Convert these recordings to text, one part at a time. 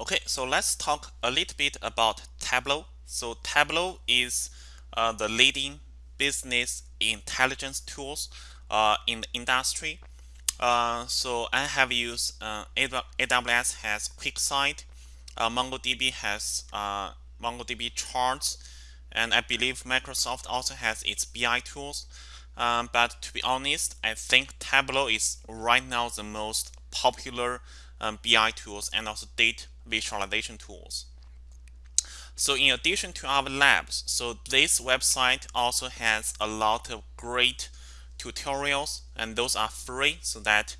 Okay, so let's talk a little bit about Tableau. So Tableau is uh, the leading business intelligence tools uh, in the industry. Uh, so I have used uh, AWS has QuickSight, uh, MongoDB has uh, MongoDB charts, and I believe Microsoft also has its BI tools. Um, but to be honest, I think Tableau is right now the most popular um, BI tools and also data visualization tools. So in addition to our labs, so this website also has a lot of great tutorials and those are free so that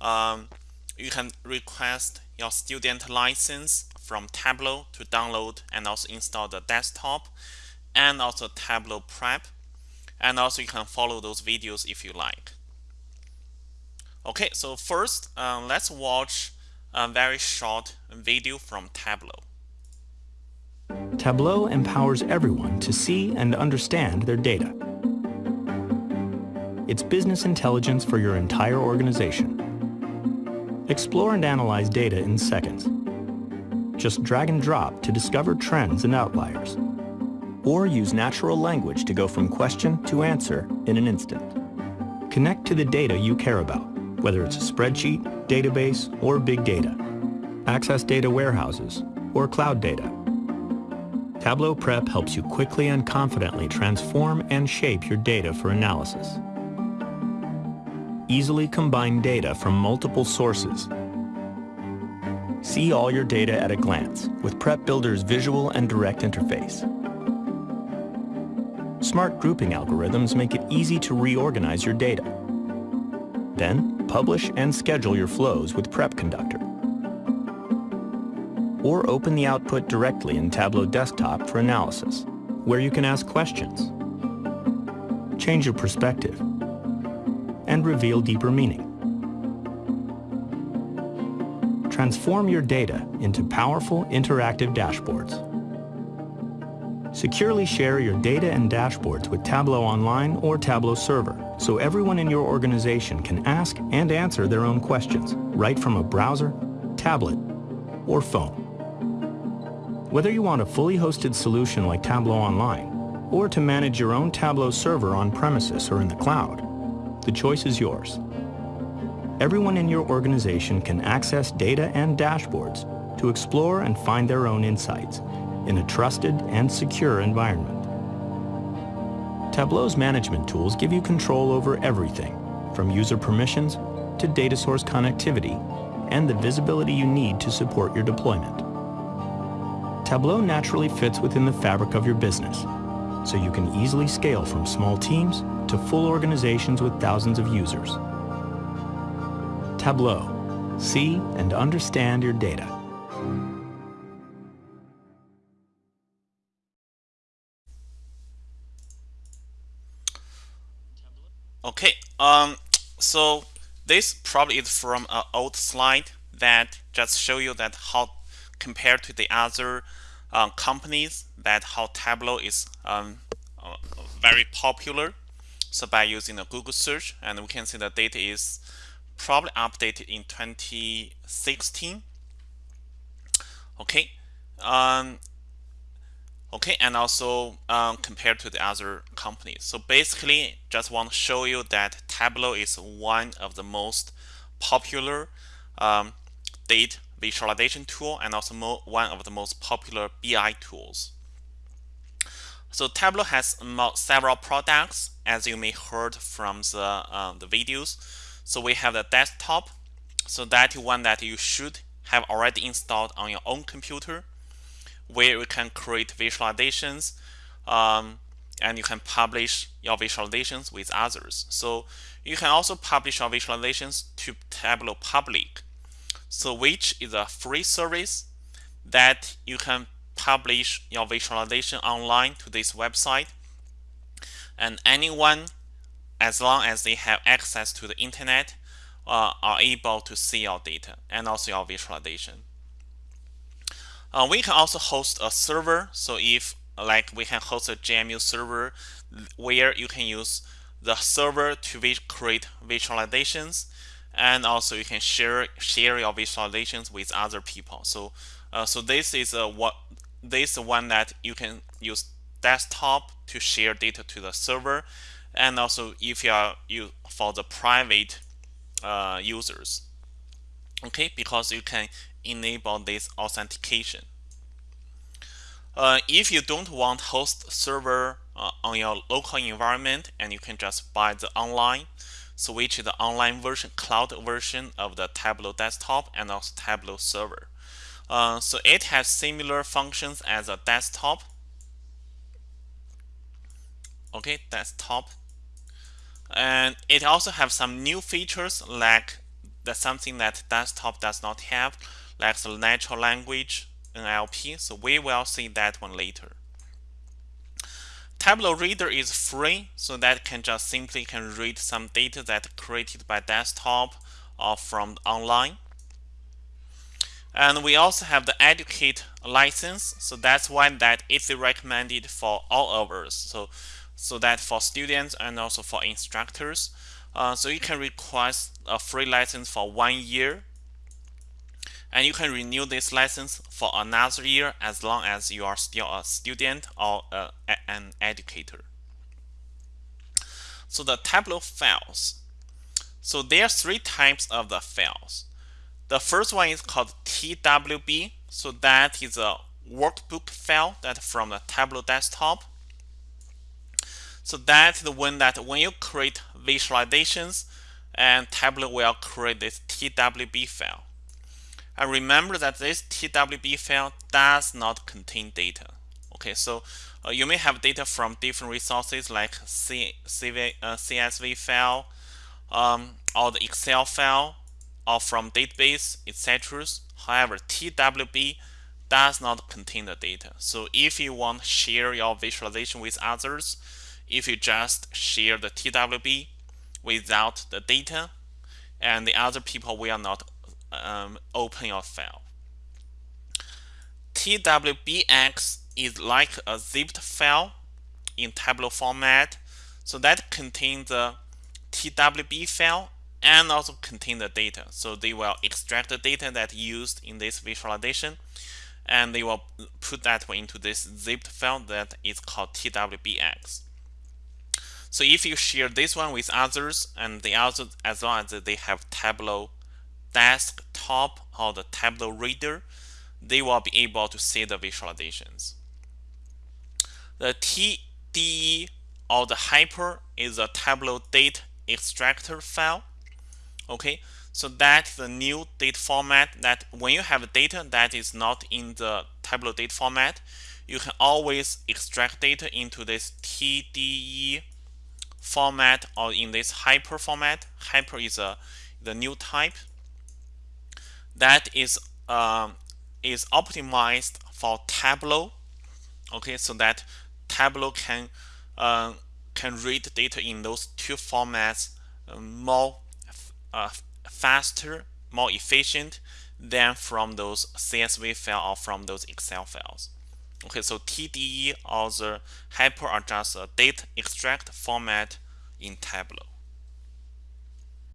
um, you can request your student license from Tableau to download and also install the desktop and also Tableau Prep and also you can follow those videos if you like. Okay, so first um, let's watch a very short video from Tableau. Tableau empowers everyone to see and understand their data. It's business intelligence for your entire organization. Explore and analyze data in seconds. Just drag and drop to discover trends and outliers. Or use natural language to go from question to answer in an instant. Connect to the data you care about, whether it's a spreadsheet, database, or big data. Access data warehouses or cloud data. Tableau Prep helps you quickly and confidently transform and shape your data for analysis. Easily combine data from multiple sources. See all your data at a glance with Prep Builder's visual and direct interface. Smart grouping algorithms make it easy to reorganize your data. Then, publish and schedule your flows with Prep Conductor. Or open the output directly in Tableau Desktop for analysis, where you can ask questions, change your perspective, and reveal deeper meaning. Transform your data into powerful interactive dashboards. Securely share your data and dashboards with Tableau Online or Tableau Server so everyone in your organization can ask and answer their own questions right from a browser, tablet, or phone. Whether you want a fully hosted solution like Tableau Online or to manage your own Tableau server on premises or in the cloud, the choice is yours. Everyone in your organization can access data and dashboards to explore and find their own insights in a trusted and secure environment. Tableau's management tools give you control over everything, from user permissions to data source connectivity and the visibility you need to support your deployment. Tableau naturally fits within the fabric of your business, so you can easily scale from small teams to full organizations with thousands of users. Tableau. See and understand your data. Okay, um, so this probably is from an old slide that just show you that how compared to the other uh, companies that how Tableau is um, uh, very popular. So by using a Google search, and we can see the data is probably updated in 2016. Okay, um, okay and also um, compared to the other companies. So basically just want to show you that Tableau is one of the most popular um, data visualization tool and also one of the most popular BI tools. So Tableau has several products as you may heard from the, uh, the videos. So we have the desktop. So that one that you should have already installed on your own computer where you can create visualizations um, and you can publish your visualizations with others. So you can also publish your visualizations to Tableau Public, so which is a free service that you can publish your visualization online to this website. And anyone, as long as they have access to the internet, uh, are able to see your data and also your visualization. Uh, we can also host a server. So if like we can host a JMU server where you can use the server to create visualizations and also you can share share your visualizations with other people. So uh, so this is a what this one that you can use desktop to share data to the server, and also if you are you for the private uh, users. Okay, because you can enable this authentication. Uh, if you don't want host server uh, on your local environment and you can just buy the online, switch the online version, cloud version of the Tableau desktop and also Tableau server. Uh, so it has similar functions as a desktop. Okay, desktop. And it also has some new features like that's something that desktop does not have, like the natural language NLP. So we will see that one later. Tableau Reader is free, so that can just simply can read some data that created by desktop or from online. And we also have the Educate license, so that's why that is recommended for all of us. So, so that for students and also for instructors. Uh, so you can request a free license for one year and you can renew this license for another year as long as you are still a student or a, an educator. So the Tableau files. So there are three types of the files. The first one is called TWB. So that is a workbook file that from the Tableau desktop. So that's the one that when you create visualizations and Tableau will create this TWB file. And remember that this TWB file does not contain data. Okay, so uh, you may have data from different resources like C, CV, uh, CSV file um, or the Excel file or from database, etc. However, TWB does not contain the data. So if you want to share your visualization with others, if you just share the TWB without the data, and the other people will not um, open your file. TWBX is like a zipped file in Tableau format. So that contains the TWB file and also contain the data. So they will extract the data that used in this visualization and they will put that into this zipped file that is called TWBX. So if you share this one with others and the others as long as they have Tableau desktop or the Tableau reader, they will be able to see the visualizations. The TDE or the hyper is a Tableau date extractor file. Okay, so that's the new data format that when you have data that is not in the Tableau date format, you can always extract data into this TDE format or in this hyper format. Hyper is a the new type that is um, is optimized for Tableau. Okay, so that Tableau can uh, can read data in those two formats uh, more uh, faster, more efficient than from those CSV file or from those Excel files. Okay, so TDE or the hyper are just a data extract format in Tableau.